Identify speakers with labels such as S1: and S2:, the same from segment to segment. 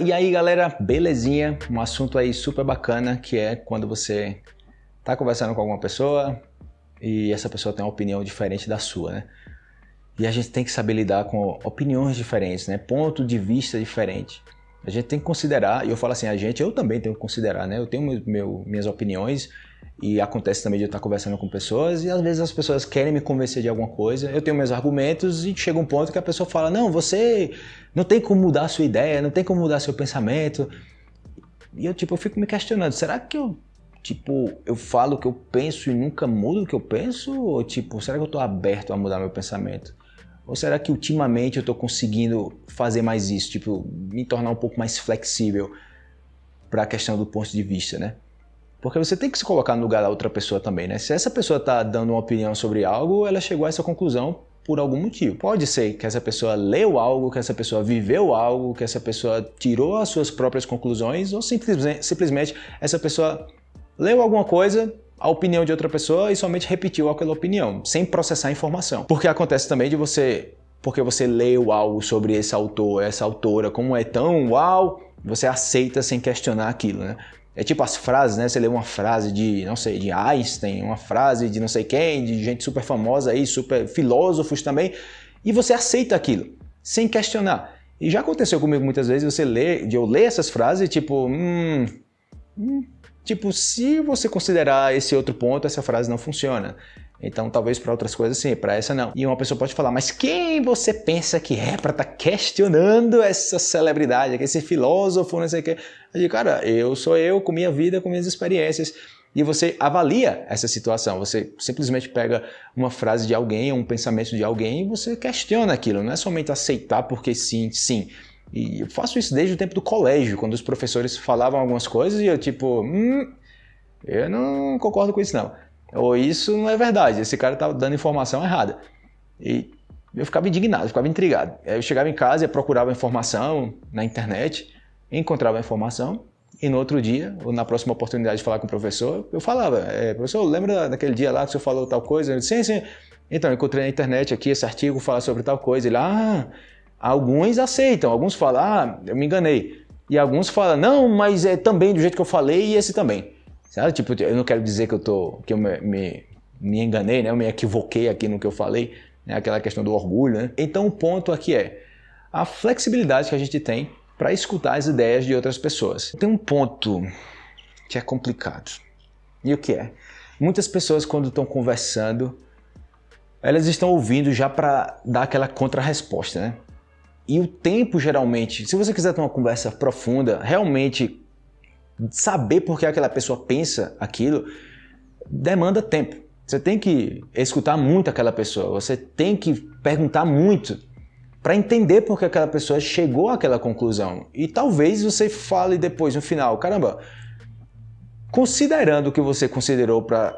S1: E aí galera, belezinha? Um assunto aí super bacana que é quando você tá conversando com alguma pessoa e essa pessoa tem uma opinião diferente da sua, né? E a gente tem que saber lidar com opiniões diferentes, né? Ponto de vista diferente. A gente tem que considerar, e eu falo assim, a gente, eu também tenho que considerar, né? Eu tenho meu, minhas opiniões e acontece também de eu estar conversando com pessoas e às vezes as pessoas querem me convencer de alguma coisa, eu tenho meus argumentos e chega um ponto que a pessoa fala, não, você não tem como mudar a sua ideia, não tem como mudar seu pensamento. E eu, tipo, eu fico me questionando, será que eu, tipo, eu falo o que eu penso e nunca mudo o que eu penso? Ou, tipo, será que eu estou aberto a mudar meu pensamento? Ou será que ultimamente eu estou conseguindo fazer mais isso, tipo, me tornar um pouco mais flexível para a questão do ponto de vista, né? Porque você tem que se colocar no lugar da outra pessoa também, né? Se essa pessoa está dando uma opinião sobre algo, ela chegou a essa conclusão por algum motivo. Pode ser que essa pessoa leu algo, que essa pessoa viveu algo, que essa pessoa tirou as suas próprias conclusões, ou simplesmente, simplesmente essa pessoa leu alguma coisa, a opinião de outra pessoa e somente repetiu aquela opinião, sem processar a informação. Porque acontece também de você, porque você leu algo sobre esse autor, essa autora, como é tão uau, você aceita sem questionar aquilo, né? É tipo as frases, né? Você lê uma frase de, não sei, de Einstein, uma frase de não sei quem, de gente super famosa aí, super filósofos também, e você aceita aquilo, sem questionar. E já aconteceu comigo muitas vezes você lê, de eu ler essas frases tipo, hum, hum, tipo, se você considerar esse outro ponto, essa frase não funciona. Então, talvez para outras coisas sim, para essa não. E uma pessoa pode falar, mas quem você pensa que é para estar tá questionando essa celebridade, esse filósofo, não sei o quê? Eu digo, cara, eu sou eu com minha vida, com minhas experiências. E você avalia essa situação. Você simplesmente pega uma frase de alguém, um pensamento de alguém e você questiona aquilo. Não é somente aceitar porque sim, sim. E eu faço isso desde o tempo do colégio, quando os professores falavam algumas coisas e eu tipo, hum, eu não concordo com isso não. Ou isso não é verdade, esse cara está dando informação errada. E eu ficava indignado, ficava intrigado. Eu chegava em casa e procurava informação na internet, encontrava a informação, e no outro dia, ou na próxima oportunidade de falar com o professor, eu falava, é, professor, lembra daquele dia lá que o senhor falou tal coisa? Eu disse, sim, sim. Então, encontrei na internet aqui, esse artigo fala sobre tal coisa. Ele, ah, alguns aceitam, alguns falam, ah, eu me enganei. E alguns falam, não, mas é também do jeito que eu falei e esse também. Sabe? Tipo, eu não quero dizer que eu, tô, que eu me, me, me enganei, né? eu me equivoquei aqui no que eu falei, né? aquela questão do orgulho. Né? Então o ponto aqui é a flexibilidade que a gente tem para escutar as ideias de outras pessoas. Tem um ponto que é complicado. E o que é? Muitas pessoas quando estão conversando, elas estão ouvindo já para dar aquela contra-resposta, né? E o tempo geralmente, se você quiser ter uma conversa profunda, realmente saber por que aquela pessoa pensa aquilo, demanda tempo. Você tem que escutar muito aquela pessoa, você tem que perguntar muito para entender por que aquela pessoa chegou àquela conclusão. E talvez você fale depois, no final, caramba, considerando o que você considerou para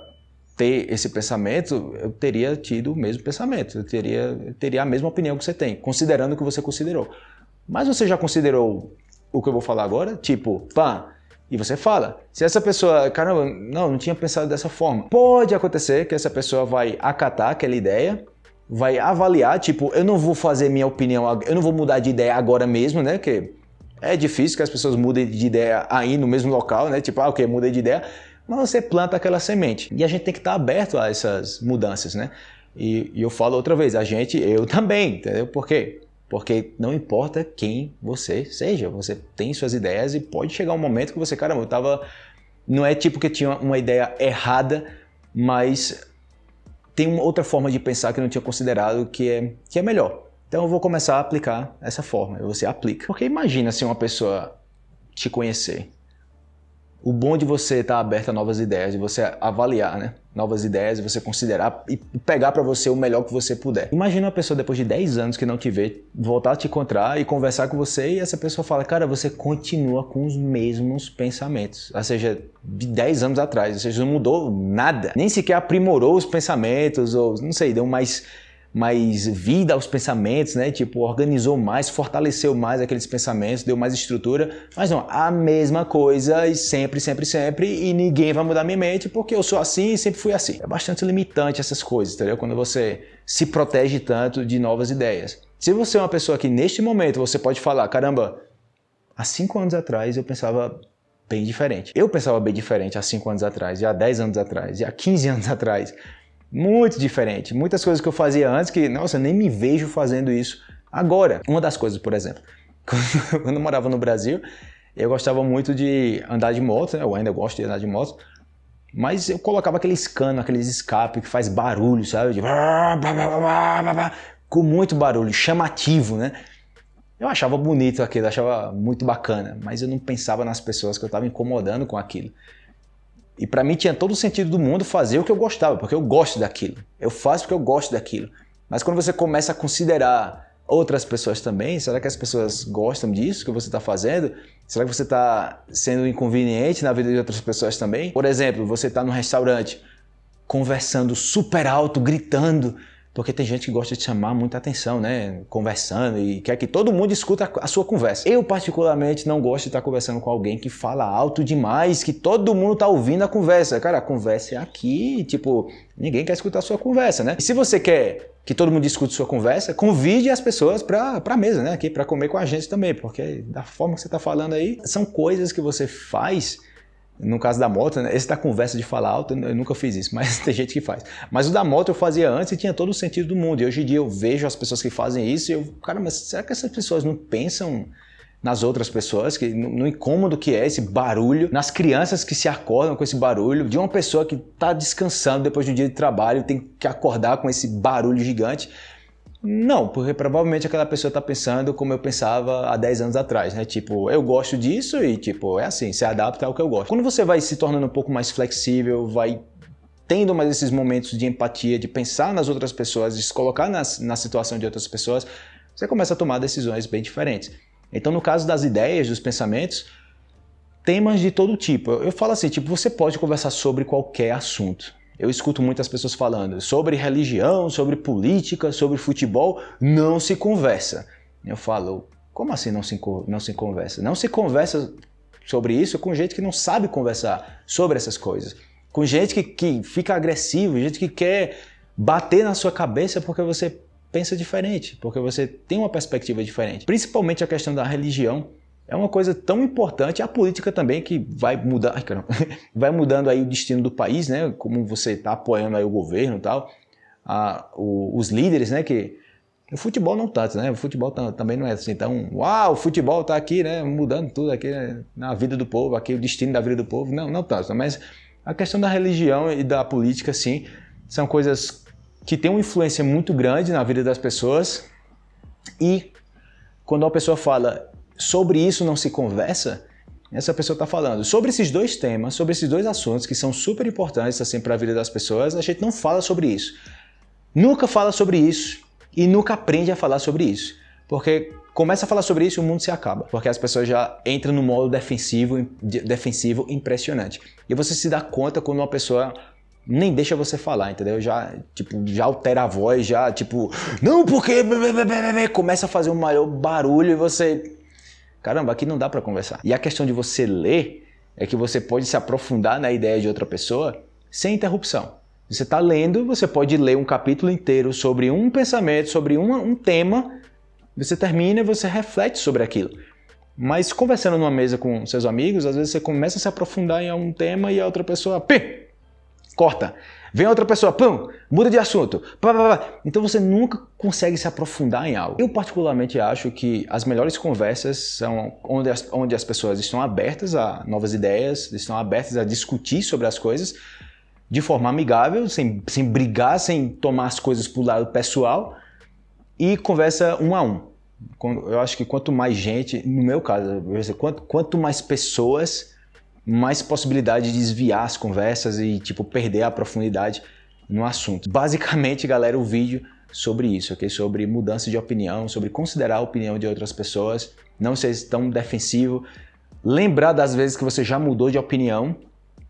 S1: ter esse pensamento, eu teria tido o mesmo pensamento, eu teria, eu teria a mesma opinião que você tem, considerando o que você considerou. Mas você já considerou o que eu vou falar agora? Tipo, pá, e você fala. Se essa pessoa, caramba, não, não tinha pensado dessa forma. Pode acontecer que essa pessoa vai acatar aquela ideia, vai avaliar, tipo, eu não vou fazer minha opinião, eu não vou mudar de ideia agora mesmo, né? Que é difícil que as pessoas mudem de ideia aí no mesmo local, né? Tipo, ah, ok, mudei de ideia. Mas você planta aquela semente. E a gente tem que estar aberto a essas mudanças, né? E, e eu falo outra vez, a gente, eu também, entendeu? Por quê? Porque não importa quem você seja, você tem suas ideias e pode chegar um momento que você, caramba, eu tava. Não é tipo que tinha uma ideia errada, mas tem uma outra forma de pensar que eu não tinha considerado que é, que é melhor. Então eu vou começar a aplicar essa forma, você aplica. Porque imagina se uma pessoa te conhecer o bom de você estar aberto a novas ideias, de você avaliar né, novas ideias, e você considerar e pegar para você o melhor que você puder. Imagina uma pessoa depois de 10 anos que não te vê, voltar a te encontrar e conversar com você e essa pessoa fala, cara, você continua com os mesmos pensamentos. Ou seja, de 10 anos atrás, ou seja, não mudou nada. Nem sequer aprimorou os pensamentos ou, não sei, deu mais mais vida aos pensamentos, né? Tipo, organizou mais, fortaleceu mais aqueles pensamentos, deu mais estrutura. Mas não, a mesma coisa e sempre, sempre, sempre e ninguém vai mudar minha mente porque eu sou assim e sempre fui assim. É bastante limitante essas coisas, entendeu? Quando você se protege tanto de novas ideias. Se você é uma pessoa que neste momento você pode falar, caramba, Há cinco anos atrás eu pensava bem diferente. Eu pensava bem diferente há cinco anos atrás, e há 10 anos atrás, e há 15 anos atrás. Muito diferente. Muitas coisas que eu fazia antes que, nossa, eu nem me vejo fazendo isso agora. Uma das coisas, por exemplo, quando eu morava no Brasil, eu gostava muito de andar de moto, né? eu ainda gosto de andar de moto, mas eu colocava aqueles canos, aqueles escape que faz barulho, sabe? De... Com muito barulho, chamativo, né? Eu achava bonito aquilo, achava muito bacana, mas eu não pensava nas pessoas que eu estava incomodando com aquilo. E para mim tinha todo o sentido do mundo fazer o que eu gostava, porque eu gosto daquilo. Eu faço porque eu gosto daquilo. Mas quando você começa a considerar outras pessoas também? Será que as pessoas gostam disso que você está fazendo? Será que você está sendo inconveniente na vida de outras pessoas também? Por exemplo, você está no restaurante conversando super alto, gritando, porque tem gente que gosta de chamar muita atenção, né? Conversando e quer que todo mundo escuta a sua conversa. Eu, particularmente, não gosto de estar conversando com alguém que fala alto demais, que todo mundo está ouvindo a conversa. Cara, a conversa é aqui, tipo, ninguém quer escutar a sua conversa, né? E se você quer que todo mundo escute a sua conversa, convide as pessoas para a mesa, né? Aqui para comer com a gente também, porque da forma que você está falando aí, são coisas que você faz no caso da moto, né? esse da conversa de falar alto, eu nunca fiz isso, mas tem gente que faz. Mas o da moto eu fazia antes e tinha todo o sentido do mundo. E hoje em dia eu vejo as pessoas que fazem isso e eu, cara, mas será que essas pessoas não pensam nas outras pessoas, que, no, incômodo que é esse barulho, nas crianças que se acordam com esse barulho, de uma pessoa que está descansando depois de um dia de trabalho, tem que acordar com esse barulho gigante. Não, porque provavelmente aquela pessoa está pensando como eu pensava há 10 anos atrás, né? Tipo, eu gosto disso e tipo, é assim, se adapta ao que eu gosto. Quando você vai se tornando um pouco mais flexível, vai tendo mais esses momentos de empatia, de pensar nas outras pessoas, de se colocar nas, na situação de outras pessoas, você começa a tomar decisões bem diferentes. Então, no caso das ideias, dos pensamentos, temas de todo tipo. Eu falo assim, tipo, você pode conversar sobre qualquer assunto. Eu escuto muitas pessoas falando sobre religião, sobre política, sobre futebol, não se conversa. Eu falo, como assim não se, não se conversa? Não se conversa sobre isso com gente que não sabe conversar sobre essas coisas. Com gente que, que fica agressivo, gente que quer bater na sua cabeça porque você pensa diferente, porque você tem uma perspectiva diferente. Principalmente a questão da religião é uma coisa tão importante, a política também que vai mudar, vai mudando aí o destino do país, né? Como você está apoiando aí o governo e tal, a, o, os líderes, né? Que o futebol não tanto, né? O futebol também não é assim tão, uau, o futebol está aqui, né? Mudando tudo aqui né? na vida do povo, aqui o destino da vida do povo, não, não tanto. Mas a questão da religião e da política, sim, são coisas que têm uma influência muito grande na vida das pessoas e quando uma pessoa fala sobre isso não se conversa, essa pessoa está falando sobre esses dois temas, sobre esses dois assuntos que são super importantes assim, para a vida das pessoas, a gente não fala sobre isso. Nunca fala sobre isso e nunca aprende a falar sobre isso. Porque começa a falar sobre isso e o mundo se acaba. Porque as pessoas já entram no modo defensivo, defensivo impressionante. E você se dá conta quando uma pessoa nem deixa você falar, entendeu? Já, tipo, já altera a voz, já, tipo, não, porque começa a fazer um maior barulho e você Caramba, aqui não dá para conversar. E a questão de você ler é que você pode se aprofundar na ideia de outra pessoa sem interrupção. Você está lendo, você pode ler um capítulo inteiro sobre um pensamento, sobre uma, um tema, você termina e você reflete sobre aquilo. Mas conversando numa mesa com seus amigos, às vezes você começa a se aprofundar em algum tema e a outra pessoa, pi, corta. Vem outra pessoa, pum, muda de assunto. Pá, pá, pá. Então você nunca consegue se aprofundar em algo. Eu particularmente acho que as melhores conversas são onde as, onde as pessoas estão abertas a novas ideias, estão abertas a discutir sobre as coisas de forma amigável, sem, sem brigar, sem tomar as coisas para o lado pessoal e conversa um a um. Eu acho que quanto mais gente, no meu caso, quanto, quanto mais pessoas mais possibilidade de desviar as conversas e tipo perder a profundidade no assunto. Basicamente, galera, o vídeo sobre isso, ok? Sobre mudança de opinião, sobre considerar a opinião de outras pessoas, não ser tão defensivo, lembrar das vezes que você já mudou de opinião,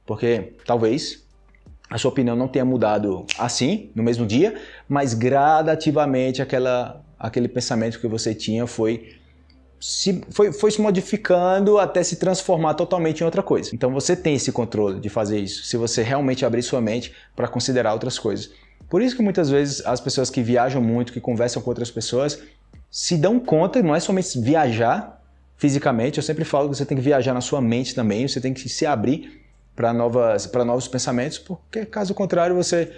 S1: porque talvez a sua opinião não tenha mudado assim, no mesmo dia, mas gradativamente aquela, aquele pensamento que você tinha foi se, foi, foi se modificando até se transformar totalmente em outra coisa. Então você tem esse controle de fazer isso, se você realmente abrir sua mente para considerar outras coisas. Por isso que muitas vezes as pessoas que viajam muito, que conversam com outras pessoas, se dão conta, não é somente viajar, fisicamente, eu sempre falo que você tem que viajar na sua mente também, você tem que se abrir para novos pensamentos, porque caso contrário você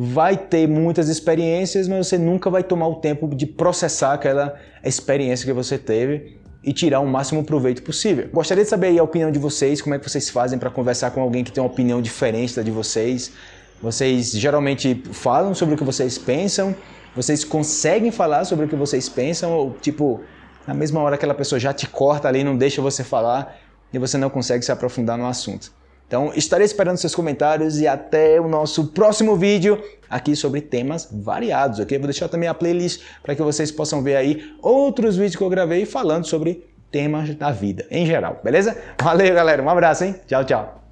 S1: vai ter muitas experiências, mas você nunca vai tomar o tempo de processar aquela experiência que você teve e tirar o máximo proveito possível. Gostaria de saber a opinião de vocês, como é que vocês fazem para conversar com alguém que tem uma opinião diferente da de vocês. Vocês geralmente falam sobre o que vocês pensam, vocês conseguem falar sobre o que vocês pensam, ou tipo, na mesma hora aquela pessoa já te corta ali, não deixa você falar e você não consegue se aprofundar no assunto. Então, estarei esperando seus comentários e até o nosso próximo vídeo aqui sobre temas variados, ok? Vou deixar também a playlist para que vocês possam ver aí outros vídeos que eu gravei falando sobre temas da vida em geral, beleza? Valeu, galera. Um abraço, hein? Tchau, tchau.